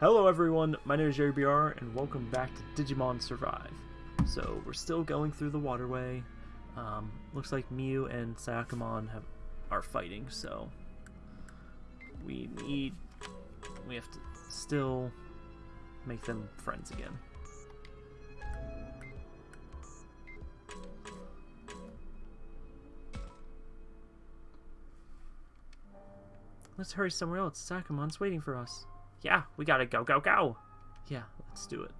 Hello everyone, my name is Jerry BR and welcome back to Digimon Survive. So we're still going through the waterway. Um, looks like Miu and Sakamon have are fighting, so we need we have to still make them friends again. Let's hurry somewhere else. Sakamon's waiting for us. Yeah, we gotta go, go, go! Yeah, let's do it.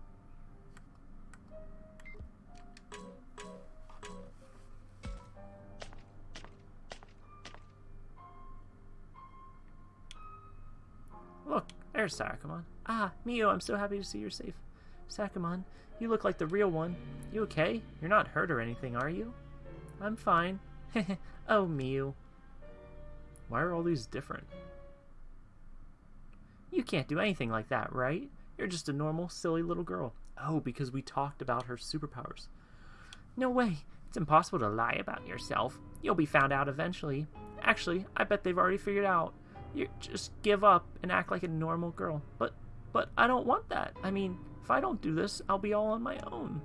Look, there's Sakamon. Ah, Miu, I'm so happy to see you're safe. Sakamon, you look like the real one. You okay? You're not hurt or anything, are you? I'm fine. oh, Miu. Why are all these different? You can't do anything like that, right? You're just a normal, silly little girl. Oh, because we talked about her superpowers. No way. It's impossible to lie about yourself. You'll be found out eventually. Actually, I bet they've already figured out. You just give up and act like a normal girl. But, but I don't want that. I mean, if I don't do this, I'll be all on my own.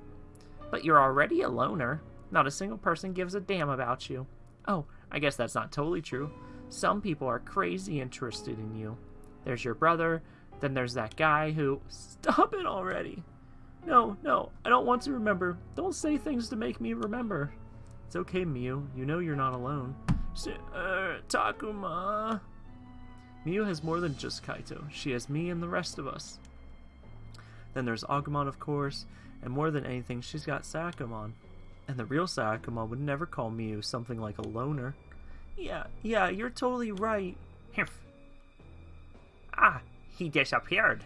But you're already a loner. Not a single person gives a damn about you. Oh, I guess that's not totally true. Some people are crazy interested in you. There's your brother. Then there's that guy who... Stop it already! No, no, I don't want to remember. Don't say things to make me remember. It's okay, Miu. You know you're not alone. Uh, Takuma... Miu has more than just Kaito. She has me and the rest of us. Then there's Agumon, of course, and more than anything, she's got Sakamon. And the real Sakamon would never call Miu something like a loner. Yeah, yeah, you're totally right. Ah, he disappeared.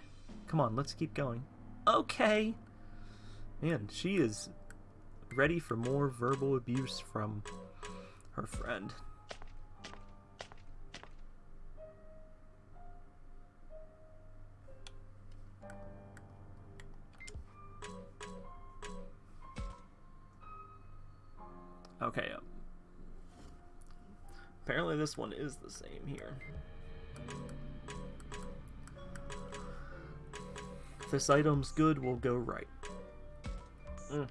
Come on, let's keep going. Okay. Man, she is ready for more verbal abuse from her friend. Okay, uh, apparently this one is the same here. If this item's good, we'll go right. Mm.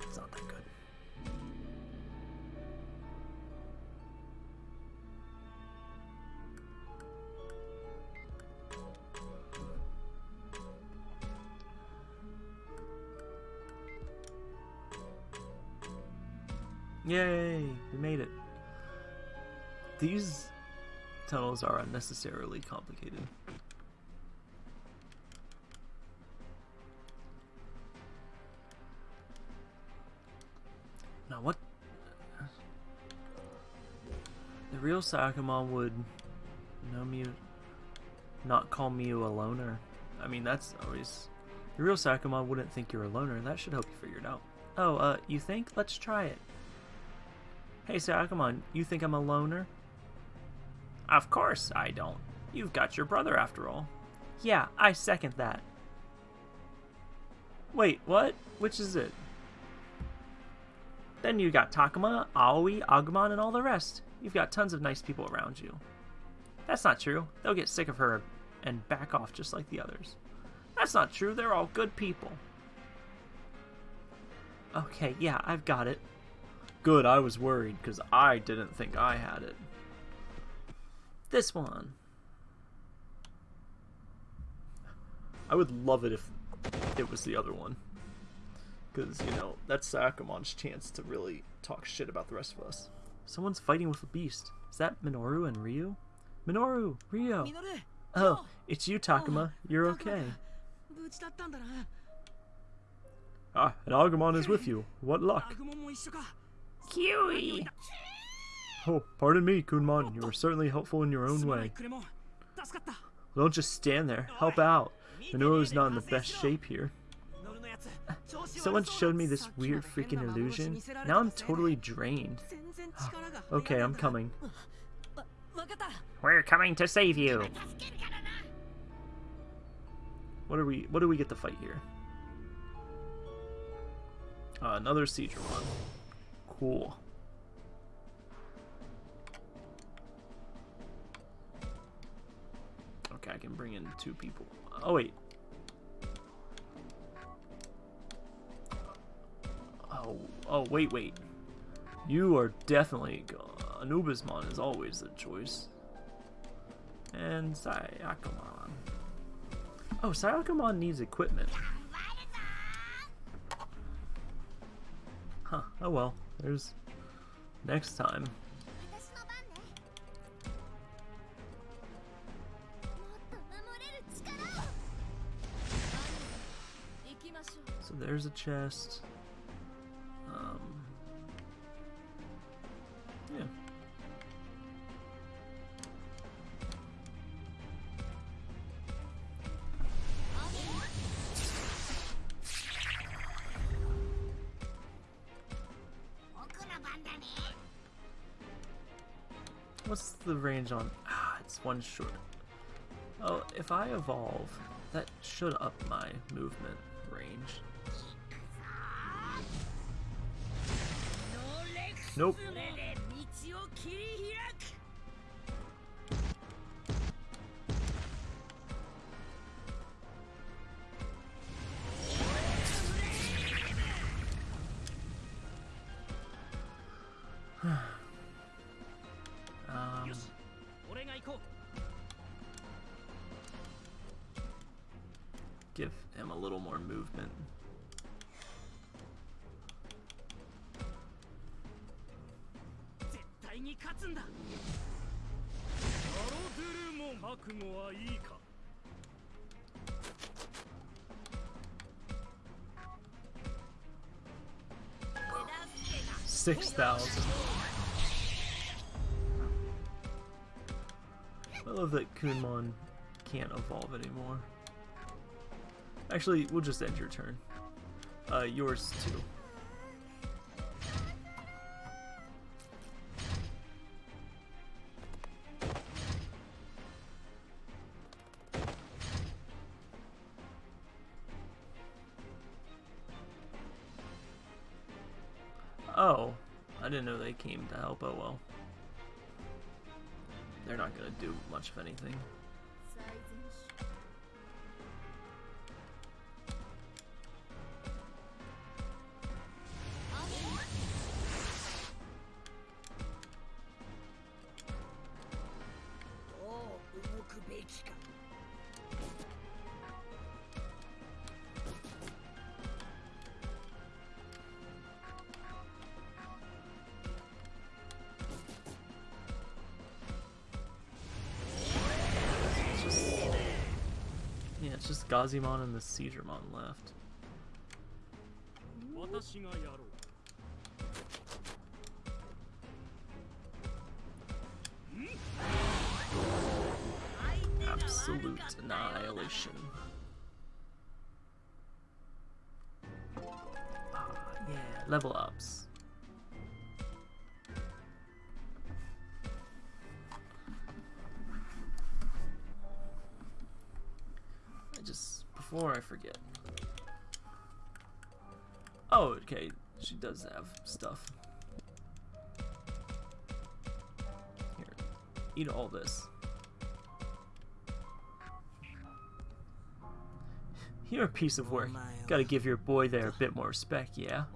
It's not that good. Yay! We made it. These tunnels are unnecessarily complicated. Now what? The real Sakamon would know me, not call me a loner. I mean, that's always... The real Sakamon wouldn't think you're a loner. That should help you figure it out. Oh, uh, you think? Let's try it. Hey, Sakamon, you think I'm a loner? Of course I don't. You've got your brother after all. Yeah, I second that. Wait, what? Which is it? Then you got Takuma, Aoi, Agumon, and all the rest. You've got tons of nice people around you. That's not true. They'll get sick of her and back off just like the others. That's not true. They're all good people. Okay, yeah, I've got it. Good, I was worried because I didn't think I had it. This one. I would love it if it was the other one. Because, you know, that's Sakamon's chance to really talk shit about the rest of us. Someone's fighting with a beast. Is that Minoru and Ryo? Minoru! Ryo! Oh, it's you, Takuma. You're okay. Ah, and Agumon is with you. What luck. Kiwi! Oh, pardon me, Kunemon. You were certainly helpful in your own way. Don't just stand there. Help out. Minoru's not in the best shape here. Someone showed me this weird freaking illusion. Now I'm totally drained. okay, I'm coming. We're coming to save you. What are we? What do we get to fight here? Uh, another Seadramon. Cool. Can bring in two people. Oh, wait. Oh, oh, wait, wait. You are definitely... Anubismon is always the choice. And Sayakumon. Oh, Sayakumon needs equipment. Huh, oh well. There's next time. There's a chest. Um, yeah. What's the range on? Ah, it's one short. Oh, if I evolve, that should up my movement range. Nope. um, give him a little more movement. に勝つんだアロドゥルモン覚悟はいいか Six thousand. I love that Kunmon can't evolve anymore. Actually, we'll just end your turn. Uh, yours too. Help. Oh well. They're not gonna do much of anything. Gazimon and the Seizuremon left. Absolute annihilation. Ah, yeah, level ups. Before I forget. Oh, okay. She does have stuff. Here, eat all this. You're a piece of work. Gotta give your boy there a bit more respect, yeah?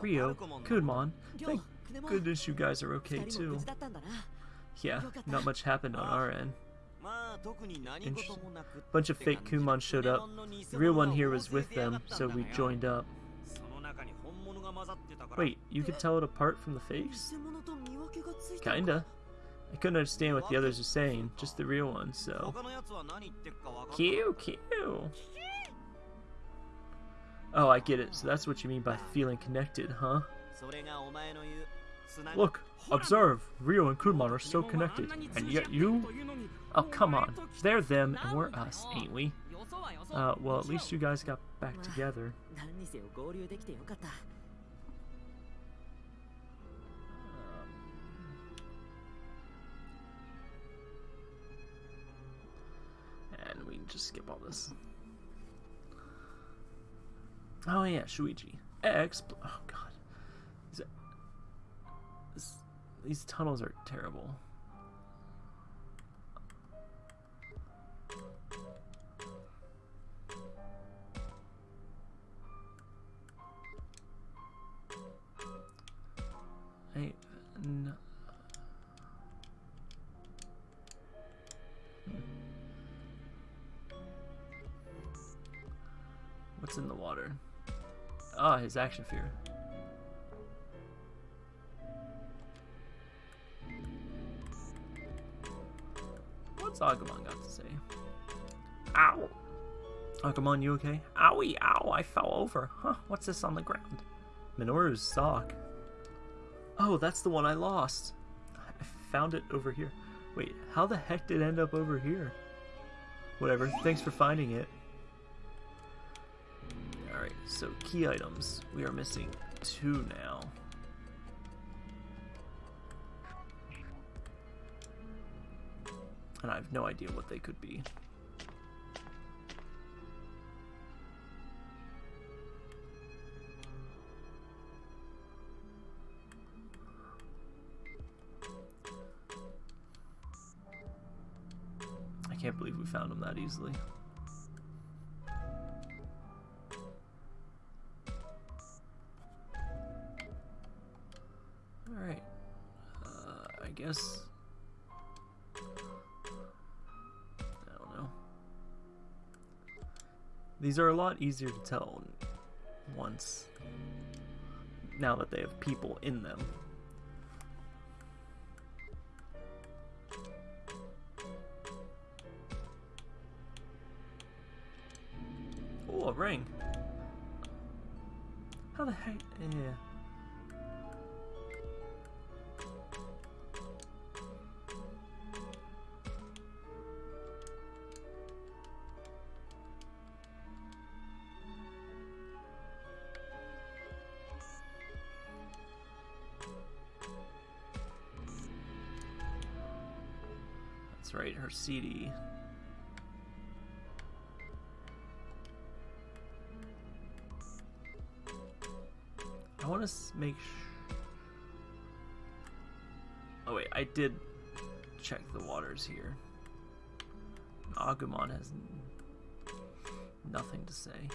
Ryo, Kunemon, thank goodness you guys are okay too. Yeah, not much happened on our end a bunch of fake Kunemon showed up. The real one here was with them, so we joined up. Wait, you could tell it apart from the fakes? Kinda. I couldn't understand what the others were saying, just the real one, so... Q, Q! Oh, I get it. So that's what you mean by feeling connected, huh? Look, observe. Ryo and Kunemon are so connected, and yet you... Oh, come on. They're them and we're us, ain't we? Uh, well, at least you guys got back together. And we just skip all this. Oh yeah, Shuuji. Expl. Oh god. These tunnels are terrible. His action fear. What's Agumon got to say? Ow! Agumon, you okay? Owie, ow, I fell over. Huh, what's this on the ground? Minoru's sock. Oh, that's the one I lost. I found it over here. Wait, how the heck did it end up over here? Whatever, thanks for finding it. So key items. We are missing two now. And I have no idea what they could be. I can't believe we found them that easily. Guess... I don't know. These are a lot easier to tell once. Now that they have people in them. CD. I want to make sh- Oh wait, I did check the waters here. Agumon has nothing to say.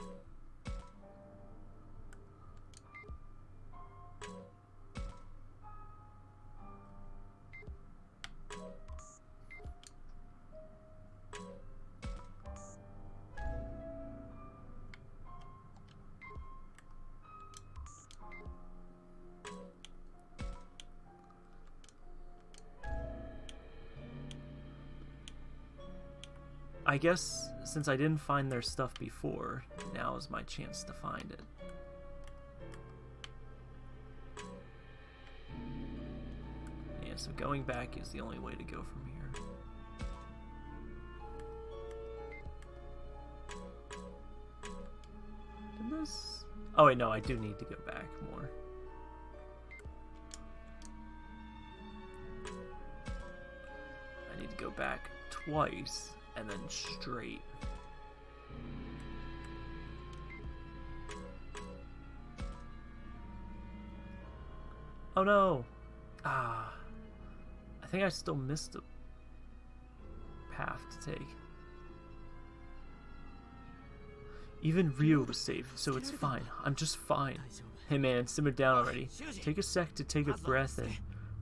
I guess since I didn't find their stuff before, now is my chance to find it. Yeah, so going back is the only way to go from here. Did this... Oh wait, no, I do need to go back more. I need to go back twice and then straight. Oh no! Ah. I think I still missed a path to take. Even Ryo was safe, so it's fine. I'm just fine. Hey man, simmer down already. Take a sec to take a breath in.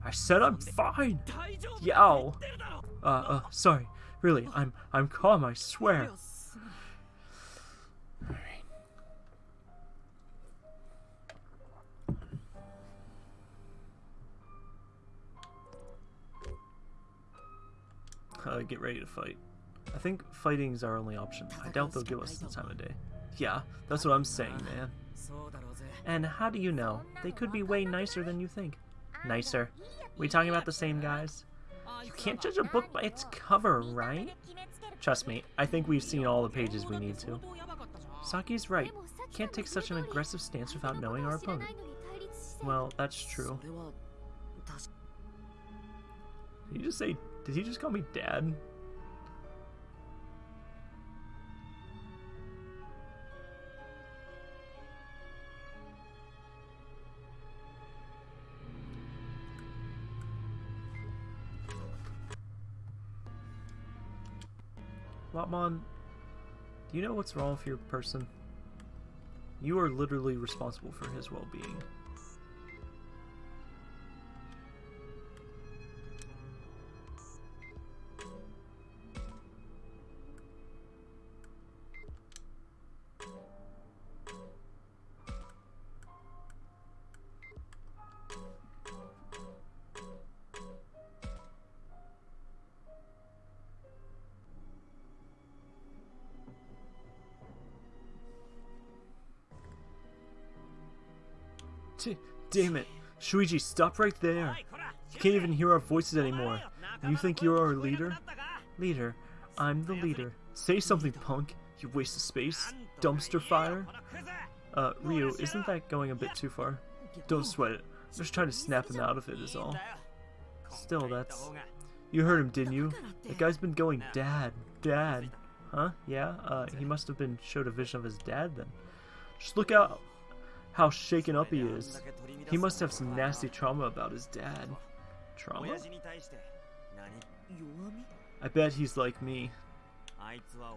I said I'm fine! Yow! Uh, uh, sorry. Really, I'm I'm calm, I swear. Alright. Uh, get ready to fight. I think fighting is our only option. I doubt they'll give us the time of day. Yeah, that's what I'm saying, man. And how do you know? They could be way nicer than you think. Nicer? We talking about the same guys? You can't judge a book by its cover, right? Trust me, I think we've seen all the pages we need to. Saki's right. Can't take such an aggressive stance without knowing our opponent. Well, that's true. Did you just say, did he just call me dad? Lopmon, do you know what's wrong with your person? You are literally responsible for his well-being. Shuuji, stop right there. You can't even hear our voices anymore. You think you're our leader? Leader, I'm the leader. Say something, punk. You waste of space. Dumpster fire. Uh, Ryo, isn't that going a bit too far? Don't sweat it. I'm just trying to snap him out of it is all. Still, that's... You heard him, didn't you? That guy's been going dad, dad. Huh? Yeah? Uh, he must have been showed a vision of his dad then. Just look out how shaken up he is. He must have some nasty trauma about his dad. Trauma? I bet he's like me.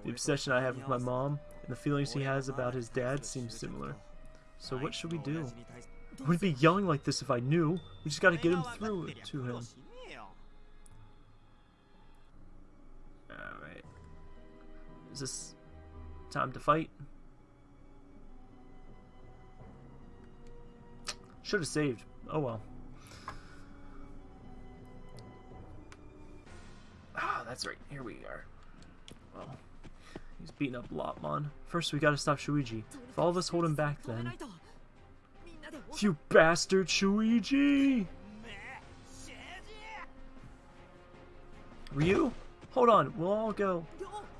The obsession I have with my mom and the feelings he has about his dad seem similar. So what should we do? I wouldn't be yelling like this if I knew. We just gotta get him through it to him. Alright. Is this time to fight? Should have saved. Oh well. Ah, that's right. Here we are. Well, he's beating up Lopmon. First, we gotta stop Shuuji. If all of us hold him back, then. You bastard, Shuuji! Ryo? Hold on, we'll all go.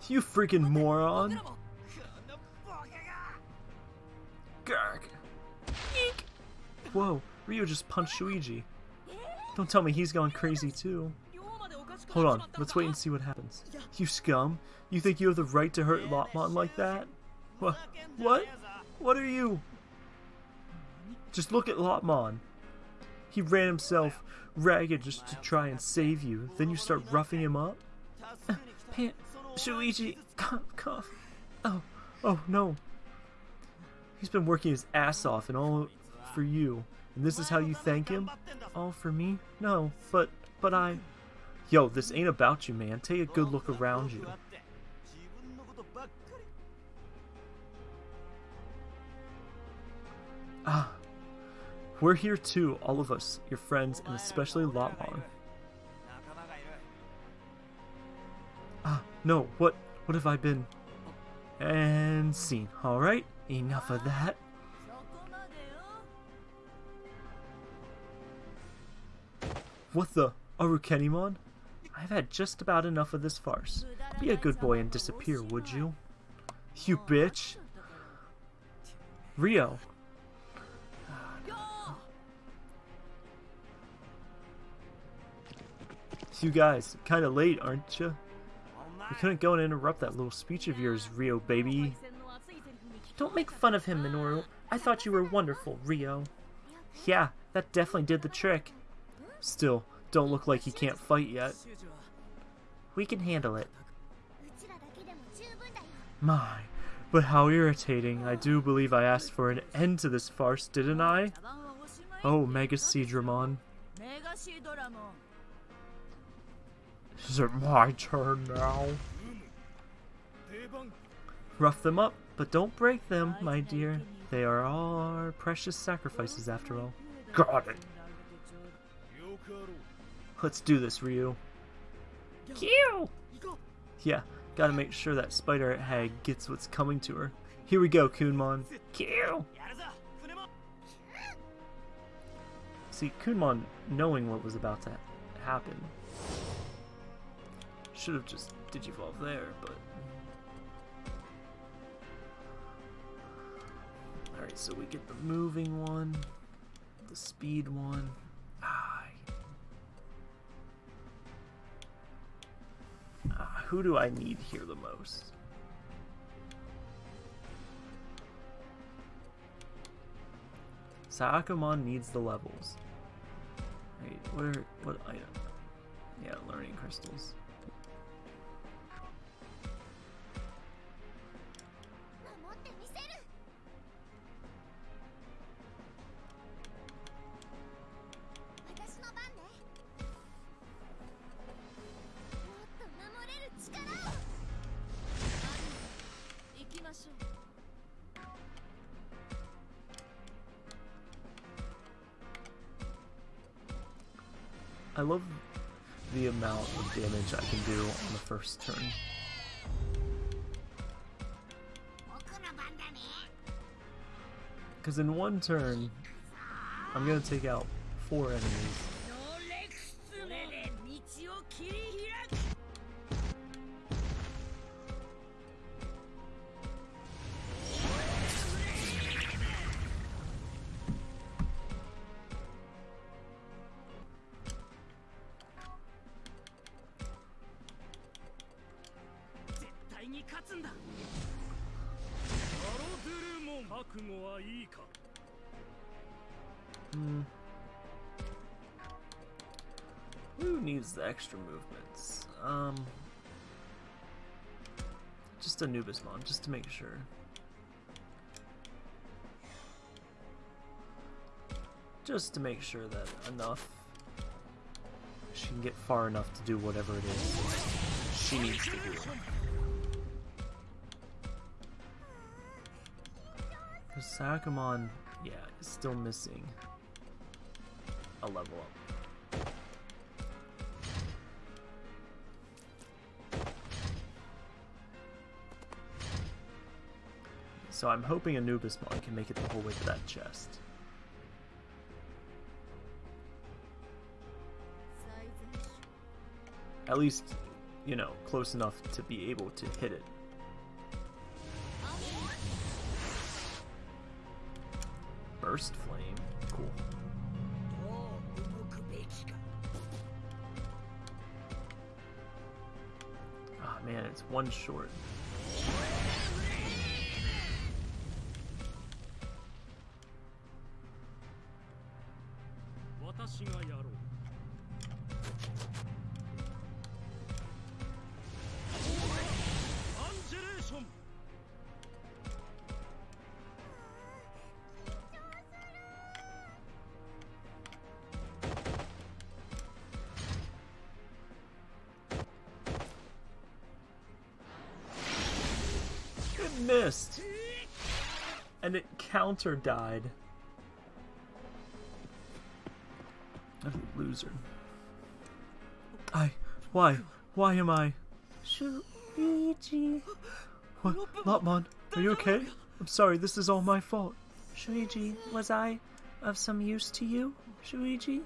You freaking moron! Whoa, Ryo just punched Shuuji. Don't tell me he's gone crazy too. Hold on, let's wait and see what happens. You scum! You think you have the right to hurt Lopmon like that? What? What? What are you? Just look at Lopmon. He ran himself ragged just to try and save you. Then you start roughing him up? Pan Shuuji, cough, cough. Oh, oh no. He's been working his ass off and all for you. And this is how you thank him? All for me? No, but, but I... Yo, this ain't about you, man. Take a good look around you. Ah, we're here too, all of us, your friends, and especially Lopmon. Ah, no, what, what have I been? And seen, alright? Enough of that. What the? Arukenimon? I've had just about enough of this farce. Be a good boy and disappear, would you? You bitch! Ryo. You guys, kinda late, aren't you? We couldn't go and interrupt that little speech of yours, Ryo baby. Don't make fun of him, Minoru. I thought you were wonderful, Ryo. Yeah, that definitely did the trick. Still, don't look like he can't fight yet. We can handle it. My, but how irritating. I do believe I asked for an end to this farce, didn't I? Oh, Mega Seadramon. Is it my turn now? Rough them up, but don't break them, my dear. They are all our precious sacrifices after all. Got it. Let's do this, Ryo. Q! Yeah, gotta make sure that spider hag gets what's coming to her. Here we go, Kunemon. Q! See, Kunemon, knowing what was about to happen, should have just digivolved there, but... Alright, so we get the moving one, the speed one. Who do I need here the most? Saakamon needs the levels. Wait, what are what item? Yeah, learning crystals. Damage I can do on the first turn. Because in one turn, I'm gonna take out four enemies. Who needs the extra movements? Um, just Anubismon, just to make sure. Just to make sure that enough. She can get far enough to do whatever it is she needs to do. The Sakamon, yeah, is still missing a level up. So I'm hoping Anubismon can make it the whole way to that chest. At least, you know, close enough to be able to hit it. burst flame. Cool. Ah, man, it's one short. Counter died. I'm a loser. I. Why? Why am I? Shuuji. What? Lopmon, are you okay? I'm sorry, this is all my fault. Shuuji, was I of some use to you? Shuuji?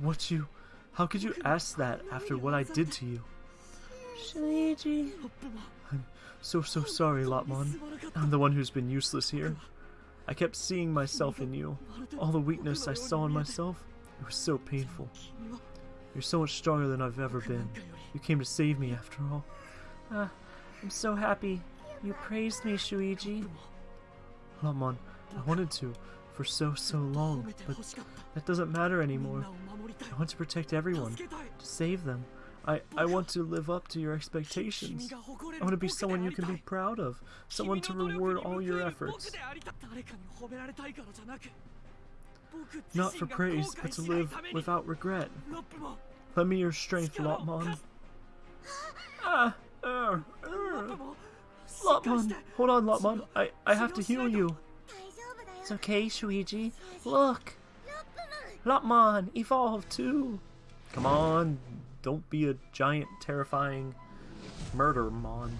What you. How could you ask that after what I did to you? Shuuji. I'm so, so sorry, Lopmon. I'm the one who's been useless here. I kept seeing myself in you. All the weakness I saw in myself, it was so painful. You're so much stronger than I've ever been. You came to save me after all. Ah, I'm so happy. You praised me, Shuuji. Lopmon, I wanted to for so, so long, but that doesn't matter anymore. I want to protect everyone, to save them. I, I want to live up to your expectations. I want to be someone you can be proud of, someone to reward all your efforts. Not for praise, but to live without regret. Lend me your strength, Lopmon. Ah, uh, uh. Lopmon, hold on, Lopmon. I, I have to heal you. It's okay, Shuuji. Look. Lopmon, evolve too. Come on, don't be a giant, terrifying murder mon.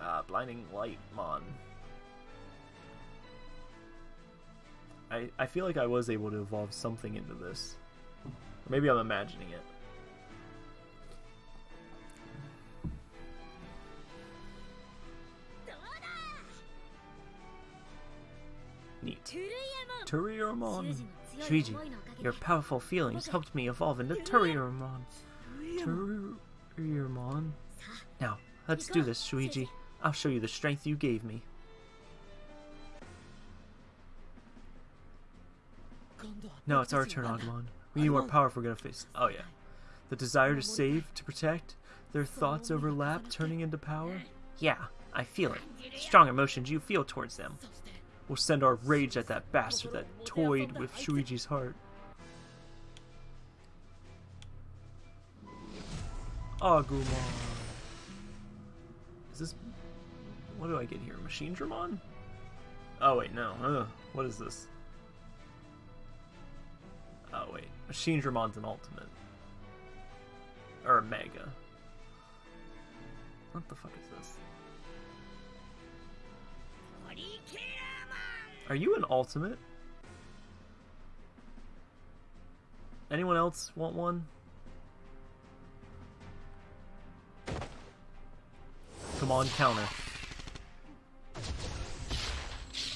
Ah, blinding light mon. I, I feel like I was able to evolve something into this. Or maybe I'm imagining it. Neat. Turuiemon. Shuuji, your powerful feelings helped me evolve into Turuiemon. Turuiemon. Now, let's do this, Shuuji. I'll show you the strength you gave me. No, it's our turn, Agumon. We need more power if we're gonna face. Oh yeah, the desire to save, to protect. Their thoughts overlap, turning into power. Yeah, I feel it. Strong emotions you feel towards them. We'll send our rage at that bastard that toyed with Shuuji's heart. Agumon. Is this? What do I get here? Machinedramon? Oh wait, no. Ugh, what is this? Oh wait, Machinedramon's an ultimate. Or a mega. What the fuck is this? Are you an ultimate? Anyone else want one? Come on, counter.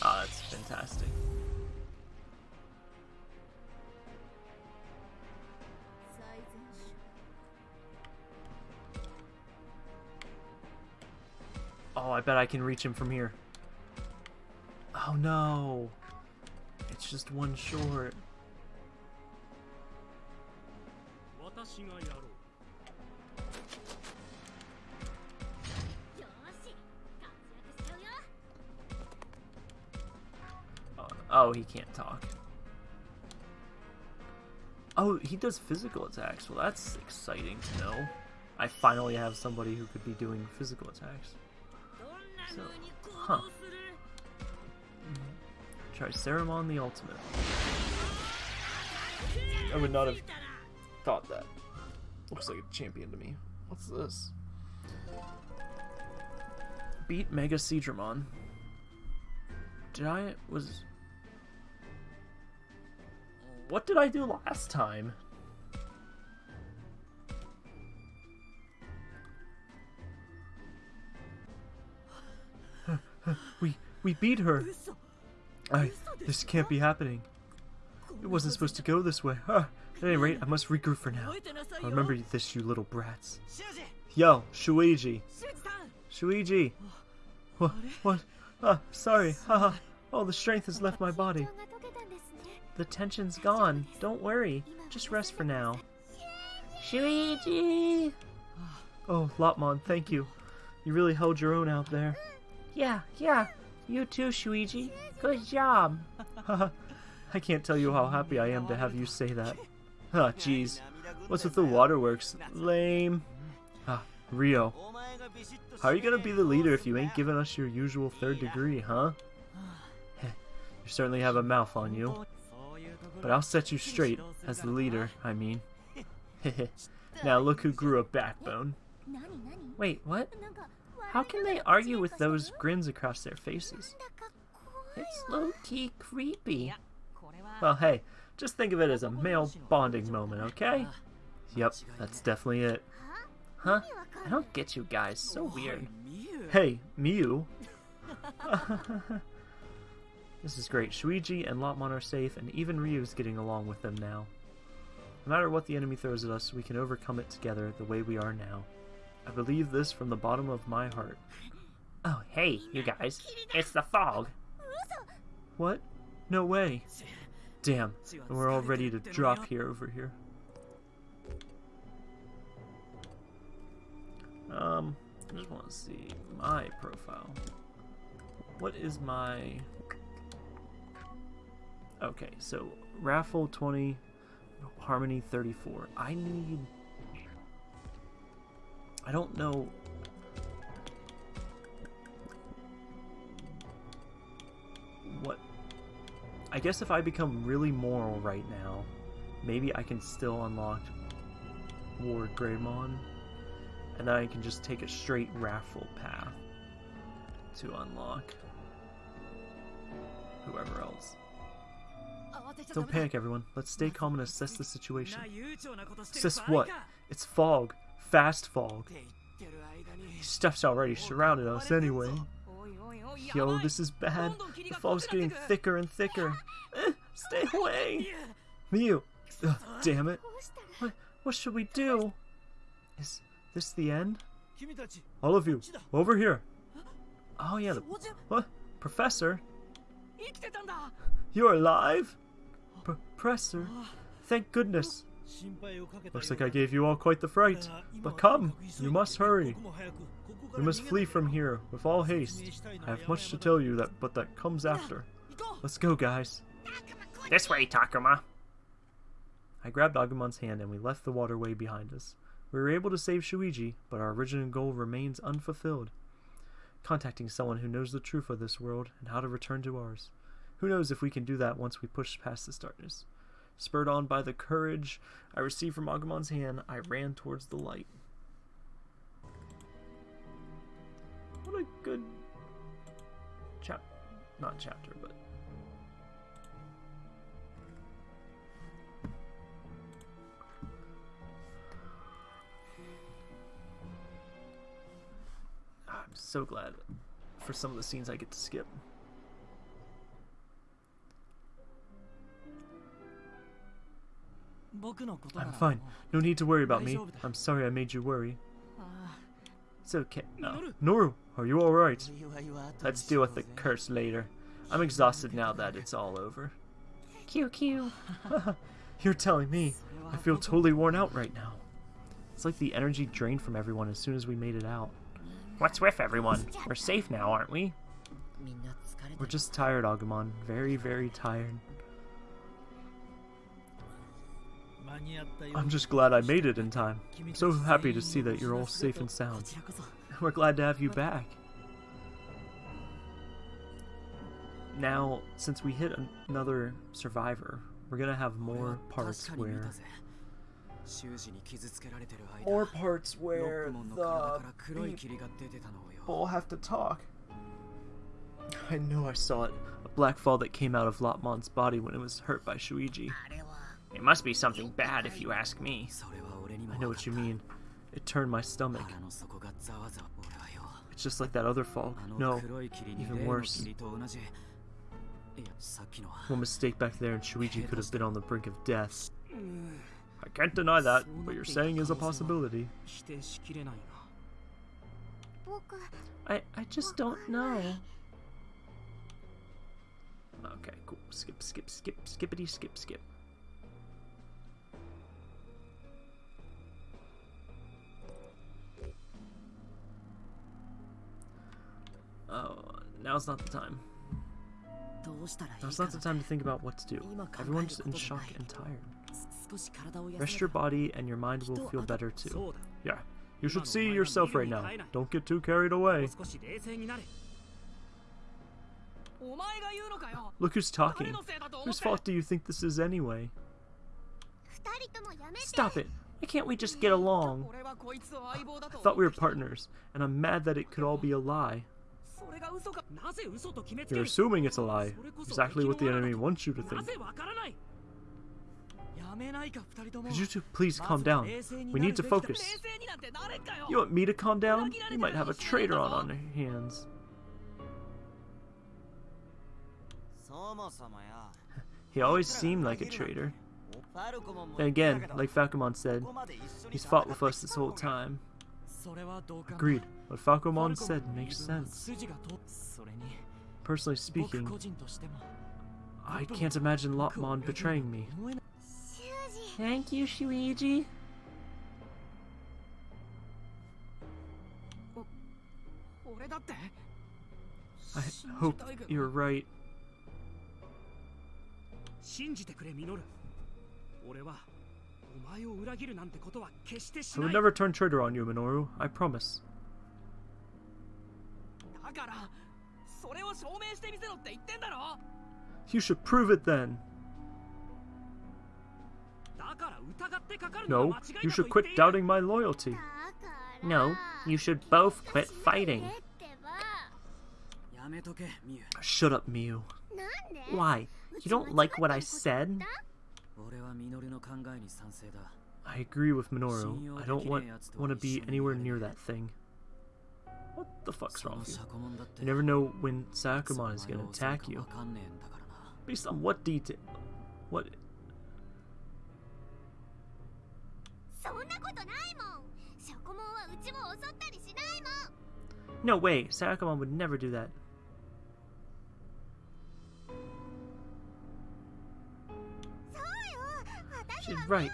Ah, that's fantastic. Oh, I bet I can reach him from here. Oh no! It's just one short. Uh, oh, he can't talk. Oh, he does physical attacks. Well, that's exciting to know. I finally have somebody who could be doing physical attacks. So, huh. Try Ceramon the Ultimate. I would not have thought that. Looks like a champion to me. What's this? Beat Mega Seadramon. Did I... was... What did I do last time? we we beat her. I... This can't be happening. It wasn't supposed to go this way. Huh. At any rate, I must regroup for now. I remember this, you little brats. Yo, Shuuji. Shuuji. What? What? Ah, sorry. Haha. All oh, the strength has left my body. The tension's gone. Don't worry. Just rest for now. Shuuji! Oh, Lopmon, thank you. You really held your own out there. Yeah, yeah. You too, Shuuji. Good job. I can't tell you how happy I am to have you say that. Ah, oh, jeez. What's with the waterworks? Lame. Ah, Ryo. How are you gonna be the leader if you ain't giving us your usual third degree, huh? you certainly have a mouth on you. But I'll set you straight, as the leader, I mean. now look who grew a backbone. Wait, what? How can they argue with those grins across their faces? It's low-key creepy. Well, hey, just think of it as a male bonding moment, okay? Yep, that's definitely it. Huh? I don't get you guys, so oh, weird. Hey, Miu! this is great. Shuuji and Lopmon are safe, and even Ryo's getting along with them now. No matter what the enemy throws at us, we can overcome it together the way we are now. I believe this from the bottom of my heart. Oh, hey, you guys. It's the fog. What? No way. Damn, we're all ready to drop here over here. Um, I just want to see my profile. What is my... Okay, so Raffle 20, Harmony 34. I need... I don't know... What... I guess if I become really moral right now, maybe I can still unlock WarGreymon, and then I can just take a straight raffle path to unlock whoever else. Don't panic, everyone. Let's stay calm and assess the situation. Assess what? It's fog fast fog. Stuff's already surrounded us anyway. Yo, this is bad. The fog's getting thicker and thicker. Eh, stay away! Miu! Ugh, damn it. What, what should we do? Is this the end? All of you, over here. Oh yeah, the, what? Professor? You're alive? Professor? Thank goodness. Looks like I gave you all quite the fright. But come, you must hurry. We must flee from here with all haste. I have much to tell you that but that comes after. Let's go, guys. This way, Takuma. I grabbed Agumon's hand and we left the waterway behind us. We were able to save Shuuji, but our original goal remains unfulfilled. Contacting someone who knows the truth of this world and how to return to ours. Who knows if we can do that once we push past this darkness. Spurred on by the courage I received from Agumon's hand, I ran towards the light. What a good chap not chapter, but I'm so glad for some of the scenes I get to skip. I'm fine. No need to worry about me. I'm sorry I made you worry. It's okay. No. Noru, are you alright? Let's deal with the curse later. I'm exhausted now that it's all over. QQ. You're telling me. I feel totally worn out right now. It's like the energy drained from everyone as soon as we made it out. What's with everyone? We're safe now, aren't we? We're just tired, Agumon. Very, very tired. I'm just glad I made it in time. So happy to see that you're all safe and sound. We're glad to have you back. Now, since we hit an- another survivor, we're gonna have more parts where more parts where the people have to talk. I know I saw it. A black fall that came out of Lopmon's body when it was hurt by Shuuji. It must be something bad if you ask me. I know what you mean. It turned my stomach. It's just like that other fall. No, even worse. One mistake back there and Shuuji could have been on the brink of death. I can't deny that. What you're saying is a possibility. I, I just don't know. Okay, cool. Skip, skip, skip, skippity, skip, skip. Oh, now's not the time. Now's not the time to think about what to do. Everyone's in shock and tired. Rest your body and your mind will feel better too. Yeah, you should see yourself right now. Don't get too carried away. Look who's talking. Whose fault do you think this is anyway? Stop it! Why can't we just get along? I thought we were partners, and I'm mad that it could all be a lie. You're assuming it's a lie. Exactly what the enemy wants you to think. Could you two please calm down? We need to focus. You want me to calm down? You might have a traitor on our hands. he always seemed like a traitor. And again, like Falcomon said, he's fought with us this whole time. Agreed. What Falcomon said makes sense. Personally speaking, I can't imagine Lopmon betraying me. Thank you, Shuuji. I hope you're right. 信じてくれ、ミノル。俺は I would never turn traitor on you, Minoru. I promise. You should prove it then. No, you should quit doubting my loyalty. No, you should both quit fighting. Shut up, Miu. Why? You don't like what I said? I agree with Minoru. I don't want, want to be anywhere near that thing. What the fuck's wrong with you? You never know when Sakuman is going to attack you. Based on what detail? What? No way! Sakuman would never do that. She's right.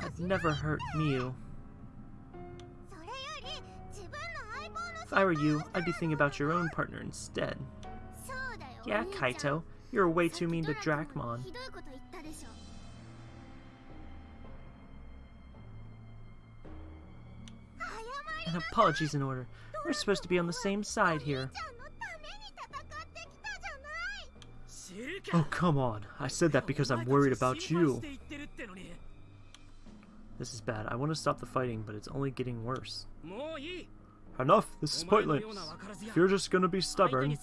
I've never hurt Miu. If I were you, I'd be thinking about your own partner instead. Yeah, Kaito. You're way too mean to Dracmon. An apology's in order. We're supposed to be on the same side here. Oh, come on. I said that because I'm worried about you. This is bad. I want to stop the fighting, but it's only getting worse. Enough! This is pointless! If you're just gonna be stubborn...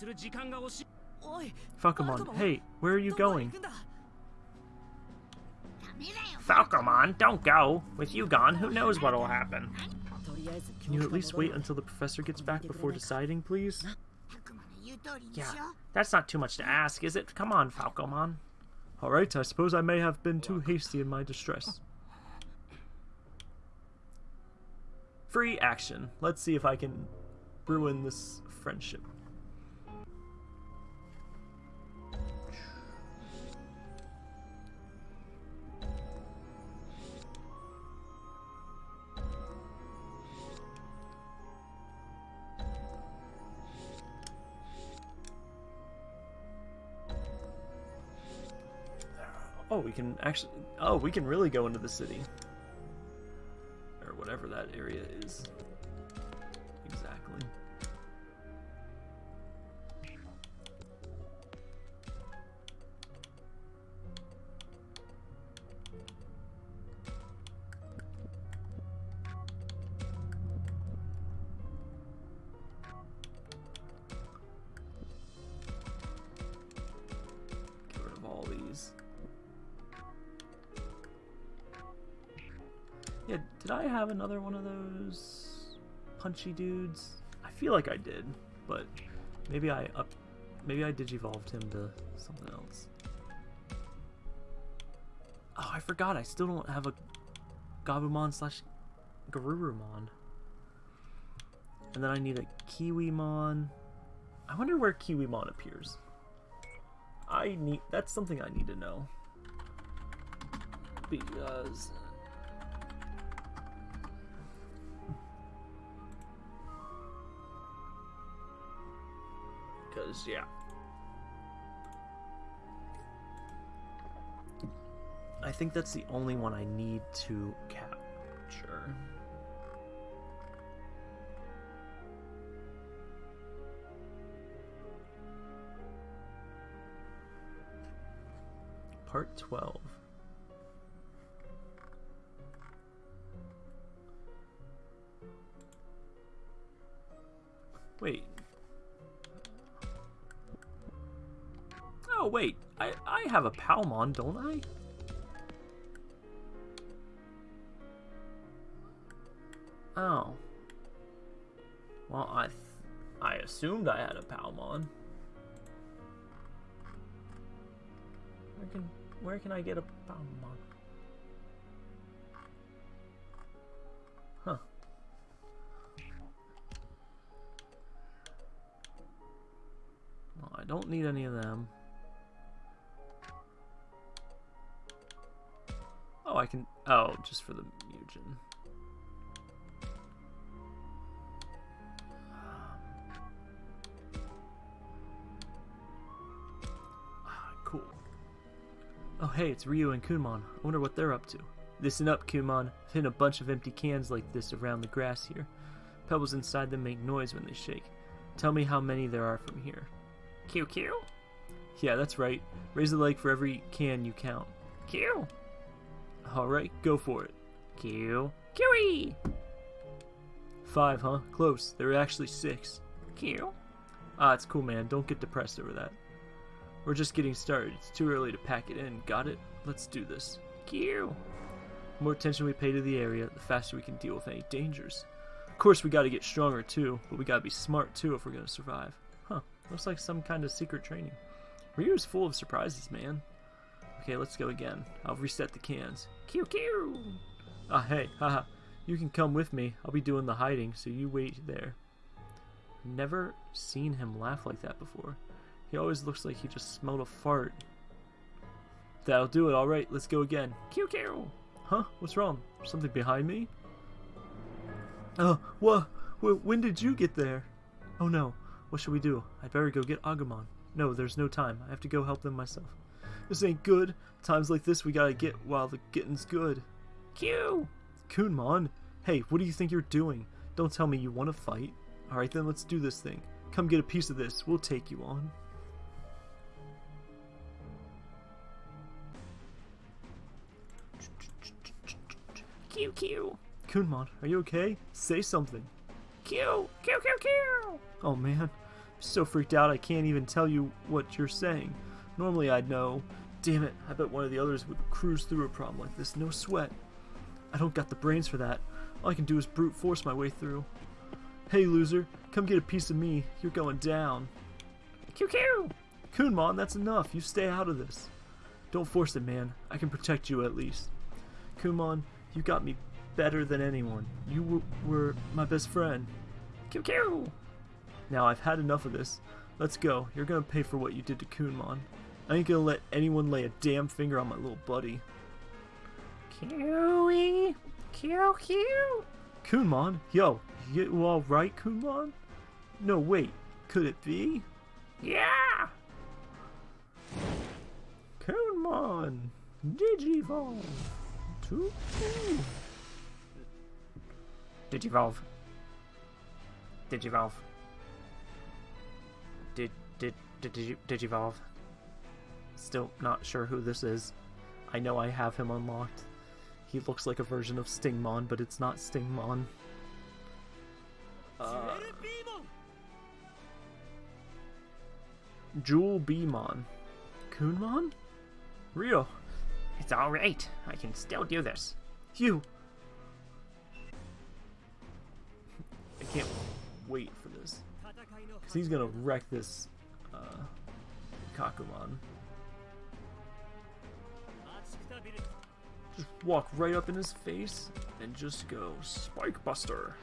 Falcomon, hey, where are you going? Falcomon, don't go! With you gone, who knows what'll happen? Can you at least wait until the professor gets back before deciding, please? Yeah, that's not too much to ask, is it? Come on, Falcomon. Alright, I suppose I may have been too hasty in my distress. Free action. Let's see if I can ruin this friendship. Oh, we can actually. Oh, we can really go into the city. Or whatever that area is. Did I have another one of those punchy dudes? I feel like I did, but maybe I up maybe I digivolved him to something else. Oh, I forgot I still don't have a Gabumon slash Garurumon. And then I need a Kiwimon. I wonder where Kiwimon appears. I need that's something I need to know. Because Yeah. I think that's the only one I need to capture. Part 12. I, have a Palmon, don't I? Oh. Well, I I assumed I had a Palmon. Where can where can I get a Palmon? Huh. Well, I don't need any of them. Oh, I can. Oh, just for the Mugen. Ah, cool. Oh, hey, it's Ryo and Kunemon. I wonder what they're up to. Listen up, Kunemon. I've hidden a bunch of empty cans like this around the grass here. Pebbles inside them make noise when they shake. Tell me how many there are from here. Q Q? Yeah, that's right. Raise a leg for every can you count. Q. Alright, go for it. Q. QE! Five, huh? Close. There are actually six. Q. Ah, it's cool, man. Don't get depressed over that. We're just getting started. It's too early to pack it in. Got it? Let's do this. Q. The more attention we pay to the area, the faster we can deal with any dangers. Of course, we gotta get stronger too, but we gotta be smart too if we're gonna survive. Huh, looks like some kind of secret training. Ryo's full of surprises, man. Okay, let's go again. I'll reset the cans. Q Q. Ah, hey, haha. You can come with me. I'll be doing the hiding, so you wait there. Never seen him laugh like that before. He always looks like he just smelled a fart. That'll do it. All right, let's go again. Q Q. Huh? What's wrong? Something behind me? Oh, what? When did you get there? Oh no. What should we do? I'd better go get Agumon. No, there's no time. I have to go help them myself. This ain't good. Times like this we gotta get while the getting's good. Q! Kunemon! Hey, what do you think you're doing? Don't tell me you want to fight. Alright then, let's do this thing. Come get a piece of this. We'll take you on. Q Q. Kunemon, are you okay? Say something. Q Q Q Q. Oh man, I'm so freaked out I can't even tell you what you're saying. Normally I'd know. Damn it, I bet one of the others would cruise through a problem like this, no sweat. I don't got the brains for that. All I can do is brute force my way through. Hey, loser, come get a piece of me. You're going down. QQ! Kunemon, that's enough. You stay out of this. Don't force it, man. I can protect you at least. Kunemon, you got me better than anyone. You w- were my best friend. QQ! Now I've had enough of this. Let's go. You're gonna pay for what you did to Kunemon. I ain't gonna let anyone lay a damn finger on my little buddy. QE! QQ! Kunemon? Yo, you alright, Kunemon? No, wait. Could it be? Yeah! Kunemon! Digivolve! To Digivolve. Digivolve. Did did did digi, Digivolve. Still not sure who this is. I know I have him unlocked. He looks like a version of Stingmon, but it's not Stingmon. Uh, Jewel Beemon. Kunemon? Ryo. It's alright. I can still do this. You! I can't wait for this. Because he's gonna wreck this uh, Kakumon. Just walk right up in his face and just go Spike Buster.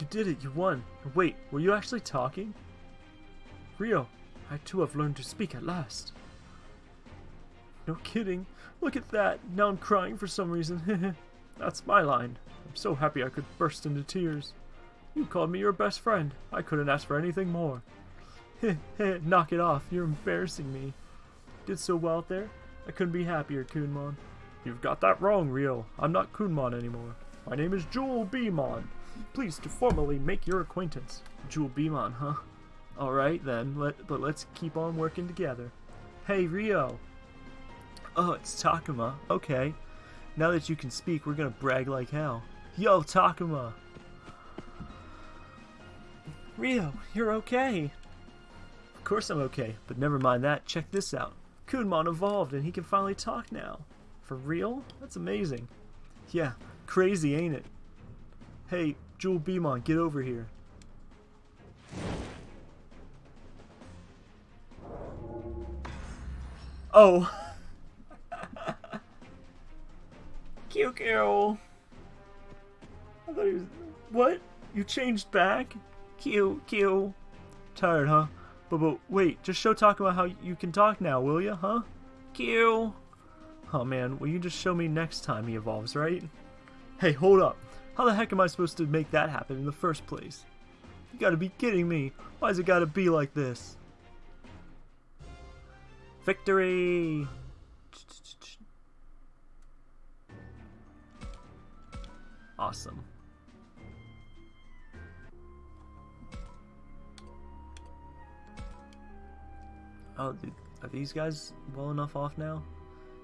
You did it, you won. Wait, were you actually talking? Ryo, I too have learned to speak at last. No kidding. Look at that. Now I'm crying for some reason. That's my line. I'm so happy I could burst into tears. You called me your best friend. I couldn't ask for anything more. Knock it off. You're embarrassing me. Did so well out there. I couldn't be happier, Kunemon. You've got that wrong, Ryo. I'm not Kunemon anymore. My name is JewelBeemon. Pleased to formally make your acquaintance. JewelBeemon, huh? Alright then, let, but let's keep on working together. Hey, Ryo. Oh, it's Takuma. Okay. Now that you can speak, we're gonna brag like hell. Yo, Takuma! Ryo, you're okay. Of course I'm okay, but never mind that. Check this out. Kunemon evolved and he can finally talk now. For real? That's amazing. Yeah, crazy, ain't it? Hey, JewelBeemon, get over here. Oh. QQ. I thought he was. What? You changed back? Q, Q. Tired, huh? But, but wait, just show Takuma how you can talk now, will you, huh? Q. Oh man, will you just show me next time he evolves, right? Hey, hold up. How the heck am I supposed to make that happen in the first place? You gotta be kidding me. Why's it gotta be like this? Victory! Awesome. Oh, are these guys well enough off now?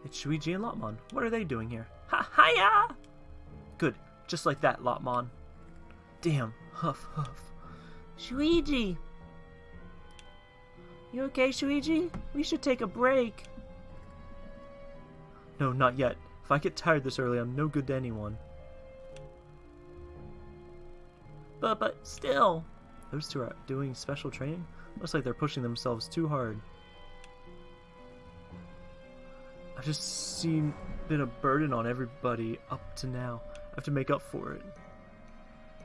It's Shuuji and Lopmon. What are they doing here? Ha ha hiya! Good, just like that, Lopmon. Damn, huff huff. Shuuji! You okay, Shuuji? We should take a break. No, not yet. If I get tired this early, I'm no good to anyone. But, but, still. Those two are doing special training? Looks like they're pushing themselves too hard. I've just seen been a burden on everybody up to now. I have to make up for it.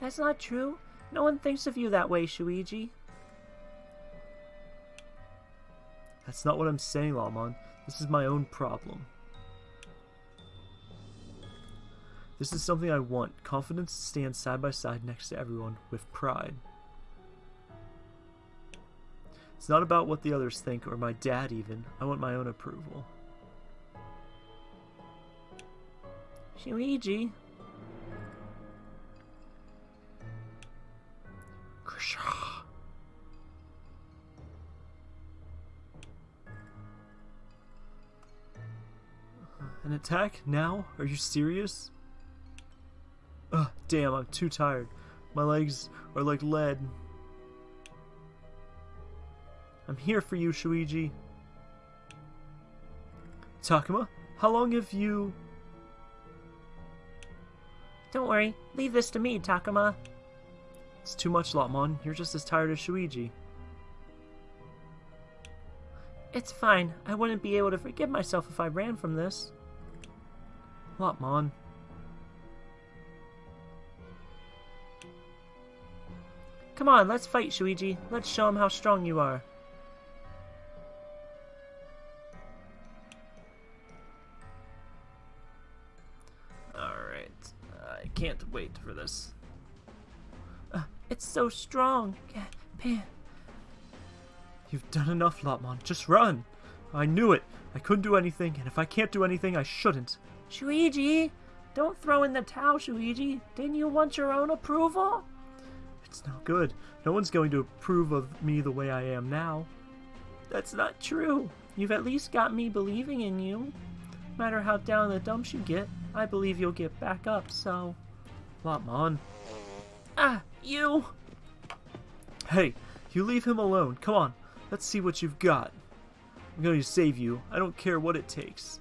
That's not true. No one thinks of you that way, Shuuji. That's not what I'm saying, Lopmon. This is my own problem. This is something I want. Confidence to stand side by side next to everyone with pride. It's not about what the others think, or my dad even. I want my own approval. Krisha. An attack now? Are you serious? Ugh, damn, I'm too tired. My legs are like lead. I'm here for you, Shuuji. Takuma, how long have you... Don't worry, leave this to me, Takuma. It's too much, Lopmon. You're just as tired as Shuuji. It's fine. I wouldn't be able to forgive myself if I ran from this. Lopmon. Come on, let's fight, Shuuji. Let's show him how strong you are. For this. Uh, it's so strong. Pan. You've done enough, Lopmon. Just run! I knew it! I couldn't do anything, and if I can't do anything, I shouldn't. Shuuji! Don't throw in the towel, Shuuji. Didn't you want your own approval? It's no good. No one's going to approve of me the way I am now. That's not true. You've at least got me believing in you. No matter how down the dumps you get, I believe you'll get back up, so... Lopmon. Ah, you! Hey, you leave him alone. Come on, let's see what you've got. I'm going to save you. I don't care what it takes.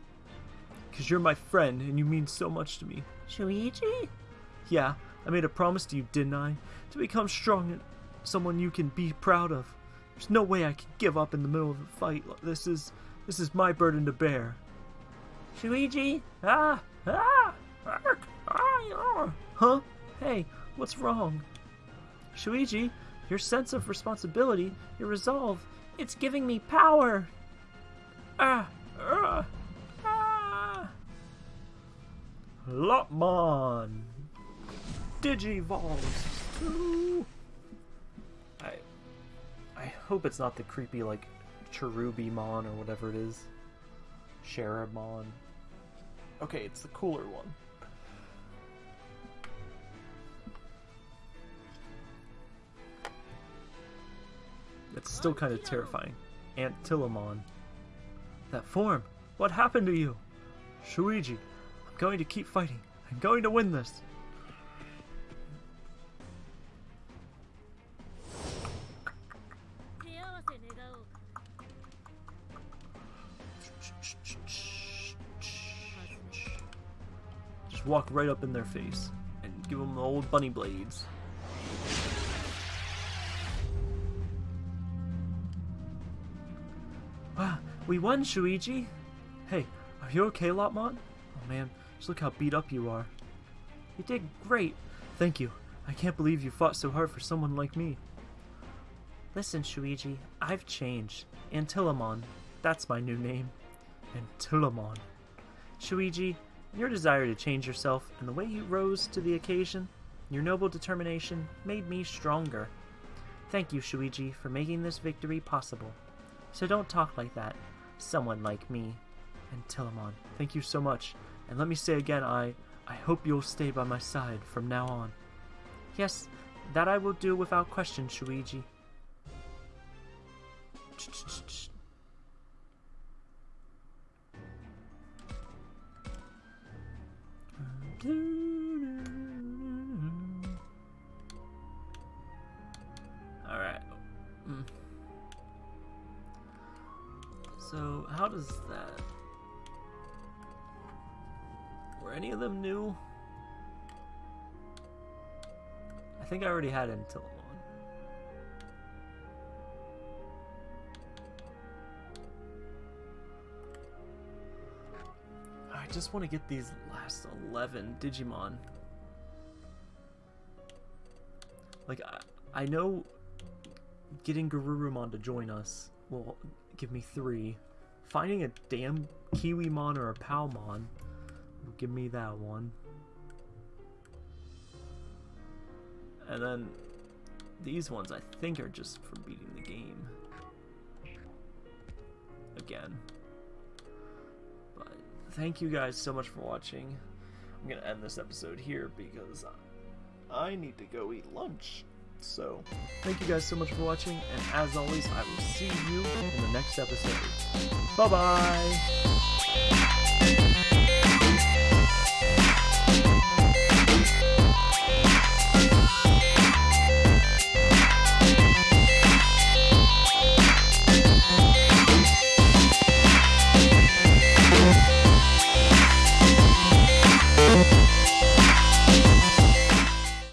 Because you're my friend, and you mean so much to me. Shuuji? Yeah, I made a promise to you, didn't I? To become strong and someone you can be proud of. There's no way I can give up in the middle of a fight. This is this is my burden to bear. Shuuji? Ah! Ah! Ark, ah! Huh? Hey, what's wrong? Shuuji, your sense of responsibility, your resolve, it's giving me power. Ah! Ah! Ah! Lopmon! Digivolves 2! I... I hope it's not the creepy, like, Cherubimon or whatever it is. Cherubimon. Okay, it's the cooler one. It's still kind of terrifying. Antylamon. That form! What happened to you? Shuuji, I'm going to keep fighting. I'm going to win this. Just walk right up in their face and give them the old bunny blades. We won, Shuuji! Hey, are you okay, Lopmon? Oh man, just look how beat up you are. You did great. Thank you. I can't believe you fought so hard for someone like me. Listen, Shuuji, I've changed. Antylamon. that's my new name. Antylamon. Shuuji, your desire to change yourself and the way you rose to the occasion, your noble determination, made me stronger. Thank you, Shuuji, for making this victory possible. So don't talk like that. Someone like me. Antylamon, thank you so much. And let me say again, I, I hope you'll stay by my side from now on. Yes, that I will do without question, Shuuji. Alright. How does that... Were any of them new? I think I already had Antylamon. I just want to get these last 11 Digimon. Like, I, I know getting Garurumon to join us will give me three. Finding a damn Kiwimon or a Palmon give me that one. And then these ones I think are just for beating the game. Again. But thank you guys so much for watching. I'm going to end this episode here because I need to go eat lunch. So, thank you guys so much for watching, and as always, I will see you in the next episode. Bye-bye!